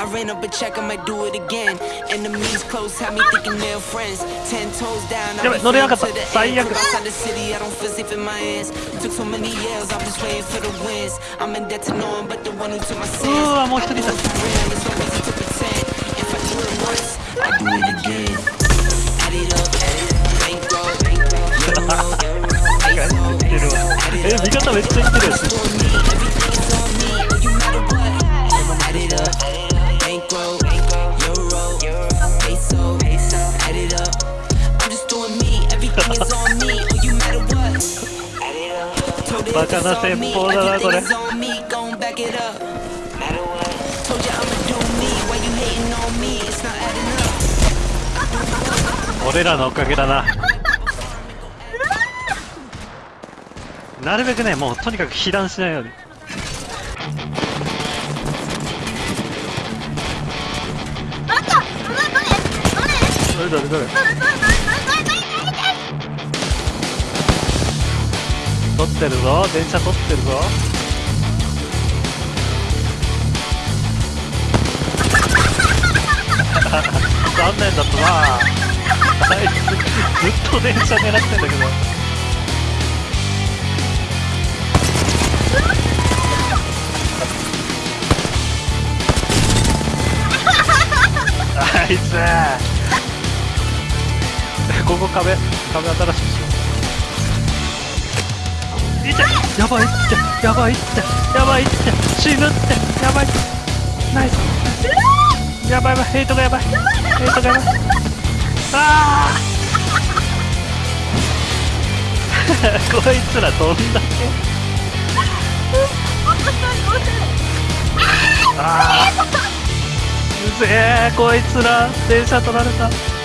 I ran up a check, I might do it again. Enemies close, have me thinking they're friends. Ten toes down, I'm to the end. outside the city, I don't feel safe in my hands. Took so many years, I'm just waiting for the wins. I'm in debt to no one but the one who took my sins. I'm watching this. It's so easy to pretend. If I do it once, I do it again. Add it 미쳤다, 왜 진짜 힘들어. バカな戦法だなこれ。俺らのおかげだな。なるべくねもうとにかく被弾しないように。どれどれどれ？取ってるぞ。電車取ってるぞ。残念だったな。あいつずっと電車狙ってんだけど。あいつ。ここ壁壁新しくしよう。いやばいってやばいってやばいって死ぬってやばい。ナイス。やばいやばいヘイトがやばい。ヘイトがやばい。ああ こいつらどんだけ。ああうぜえこいつら。電車取られた。